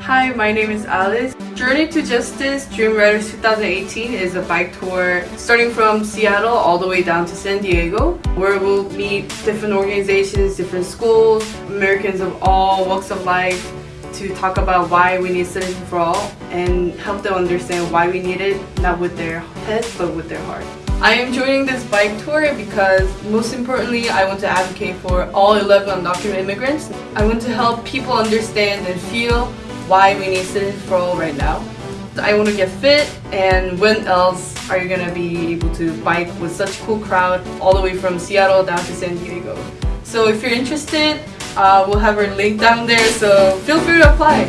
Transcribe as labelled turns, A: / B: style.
A: Hi, my name is Alice. Journey to Justice Dream Riders 2018 is a bike tour starting from Seattle all the way down to San Diego where we'll meet different organizations, different schools, Americans of all walks of life to talk about why we need Citizen for All and help them understand why we need it, not with their heads but with their heart. I am joining this bike tour because most importantly I want to advocate for all 11 undocumented immigrants. I want to help people understand and feel why we need Citizen for right now. I want to get fit and when else are you going to be able to bike with such a cool crowd all the way from Seattle down to San Diego. So if you're interested, uh, we'll have our link down there so feel free to apply.